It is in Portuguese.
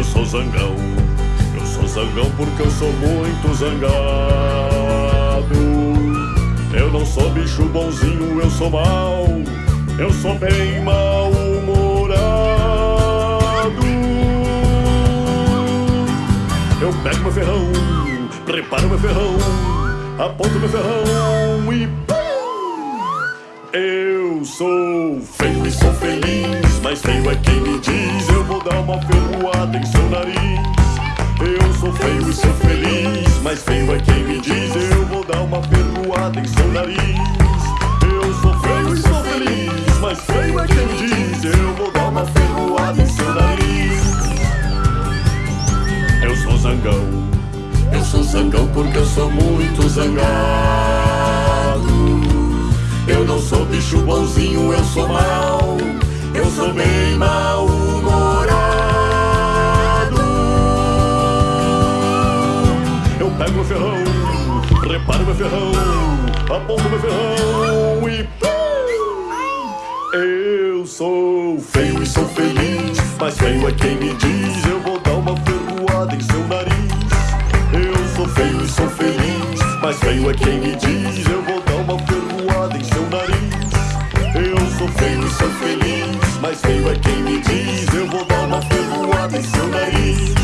Eu sou zangão, eu sou zangão porque eu sou muito zangado. Eu não sou bicho bonzinho, eu sou mal, eu sou bem mal-humorado. Eu pego meu ferrão, preparo meu ferrão, aponto meu ferrão e eu sou feio e sou feliz, mas feio é quem me diz. Vou dar uma ferroada em seu nariz. Eu sou feio e sou feliz, mas feio é quem me diz. Eu vou dar uma ferroada em seu nariz. Eu sou feio e sou feliz, mas feio é quem me diz. Eu vou dar uma ferroada em seu nariz. Eu sou zangão, eu sou zangão porque eu sou muito zangado. Eu não sou bicho bonzinho, eu sou mal. Eu sou bem mal-humorado. Pego meu ferrão, reparo meu ferrão, aponto meu ferrão e. Eu sou feio e sou feliz, mas feio é quem me diz. Eu vou dar uma ferroada em seu nariz. Eu sou feio e sou feliz, mas feio é quem me diz. Eu vou dar uma ferroada em seu nariz. Eu sou feio e sou feliz, mas feio é quem me diz. Eu vou dar uma ferroada em seu nariz.